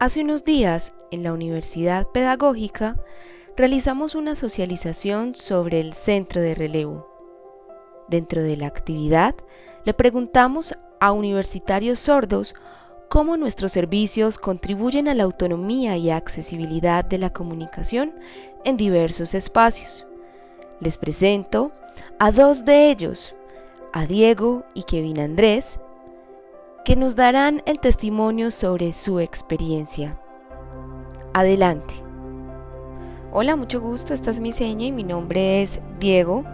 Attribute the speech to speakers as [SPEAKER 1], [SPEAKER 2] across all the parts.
[SPEAKER 1] Hace unos días, en la Universidad Pedagógica, realizamos una socialización sobre el centro de relevo. Dentro de la actividad, le preguntamos a universitarios sordos cómo nuestros servicios contribuyen a la autonomía y accesibilidad de la comunicación en diversos espacios. Les presento a dos de ellos, a Diego y Kevin Andrés, que nos darán el testimonio sobre su experiencia. Adelante. Hola, mucho gusto, esta es mi seña y mi nombre es Diego.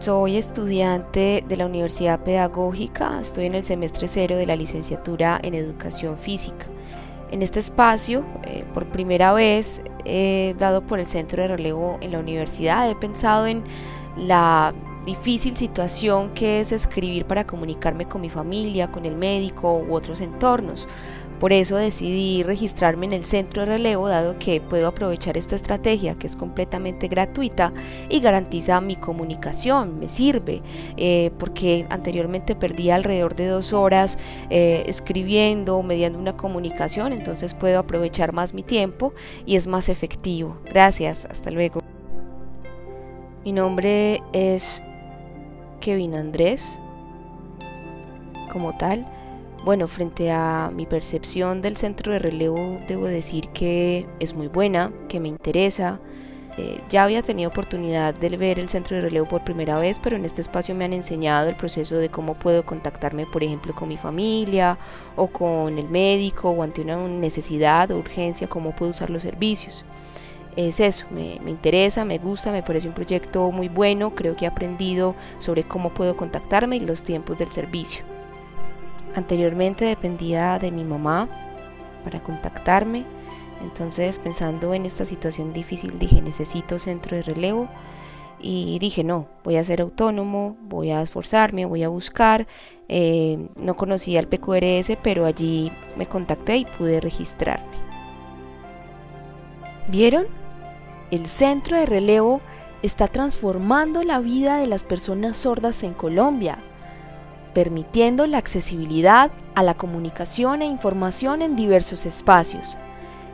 [SPEAKER 1] Soy estudiante de la Universidad Pedagógica, estoy en el semestre cero de la licenciatura en Educación Física. En este espacio, eh, por primera vez, he dado por el centro de relevo en la universidad, he pensado en la difícil situación que es escribir para comunicarme con mi familia, con el médico u otros entornos. Por eso decidí registrarme en el centro de relevo dado que puedo aprovechar esta estrategia que es completamente gratuita y garantiza mi comunicación, me sirve, eh, porque anteriormente perdía alrededor de dos horas eh, escribiendo, mediando una comunicación, entonces puedo aprovechar más mi tiempo y es más efectivo. Gracias, hasta luego. Mi nombre es Kevin Andrés, como tal. Bueno, frente a mi percepción del centro de relevo, debo decir que es muy buena, que me interesa. Eh, ya había tenido oportunidad de ver el centro de relevo por primera vez, pero en este espacio me han enseñado el proceso de cómo puedo contactarme, por ejemplo, con mi familia o con el médico o ante una necesidad o urgencia, cómo puedo usar los servicios es eso, me, me, interesa, me gusta, me parece un proyecto muy bueno, creo que he aprendido sobre cómo puedo contactarme y los tiempos del servicio. Anteriormente dependía de mi mamá para contactarme, entonces pensando en esta situación difícil dije necesito centro de relevo y dije no, voy a ser autónomo, voy a esforzarme, voy a buscar, eh, no conocía el PQRS pero allí me contacté y pude registrarme. ¿Vieron? El centro de relevo está transformando la vida de las personas sordas en Colombia, permitiendo la accesibilidad a la comunicación e información en diversos espacios.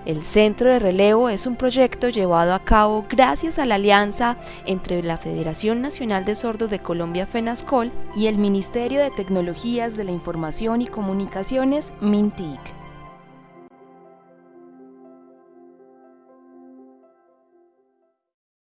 [SPEAKER 1] El Centro de Relevo es un proyecto llevado a cabo gracias a la alianza entre la Federación Nacional de Sordos de Colombia FENASCOL y el Ministerio de Tecnologías de la Información y Comunicaciones MINTIC.